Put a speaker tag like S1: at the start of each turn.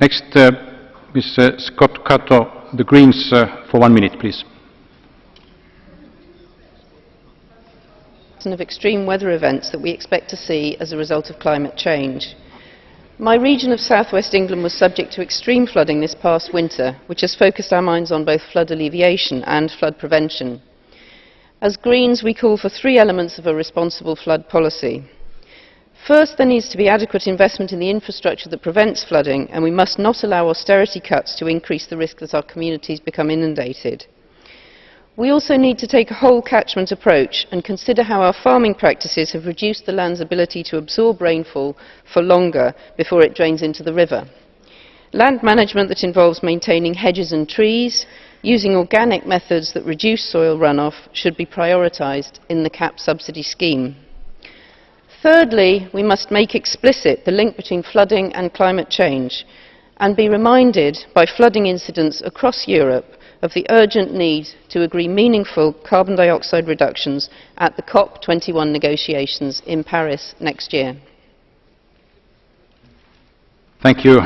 S1: Next, uh, Mr. Scott Cato, the Greens, uh, for one minute, please.
S2: of extreme weather events that we expect to see as a result of climate change. My region of southwest England was subject to extreme flooding this past winter, which has focused our minds on both flood alleviation and flood prevention. As Greens, we call for three elements of a responsible flood policy. First, there needs to be adequate investment in the infrastructure that prevents flooding, and we must not allow austerity cuts to increase the risk that our communities become inundated. We also need to take a whole catchment approach and consider how our farming practices have reduced the land's ability to absorb rainfall for longer before it drains into the river. Land management that involves maintaining hedges and trees, using organic methods that reduce soil runoff should be prioritised in the CAP subsidy scheme. Thirdly, we must make explicit the link between flooding and climate change and be reminded by flooding incidents across Europe of the urgent need to agree meaningful carbon dioxide reductions at the COP21 negotiations in Paris next year.
S1: Thank you.